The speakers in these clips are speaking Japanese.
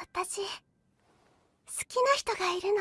私好きな人がいるの。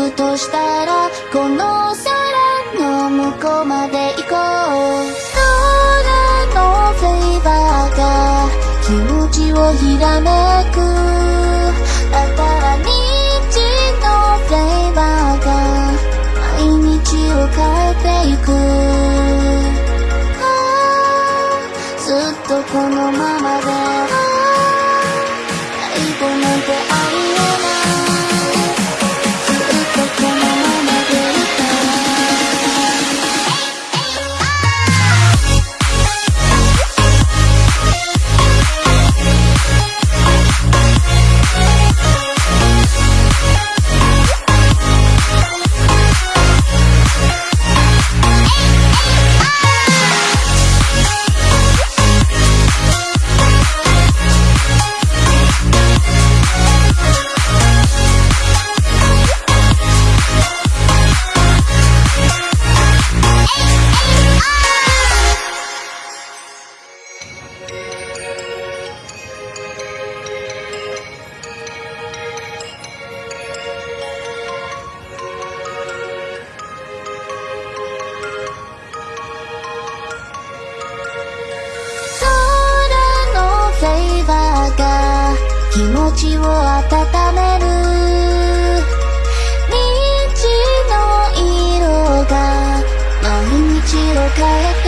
くとしたらこの空の向こうまで行こう。空のフェイバーが気持ちをひらめく。だから日のフレーバーが毎日を変えていく。ずっとこのままで。最後なんてありえない。気持ちを温める。虹の色が毎日を変えて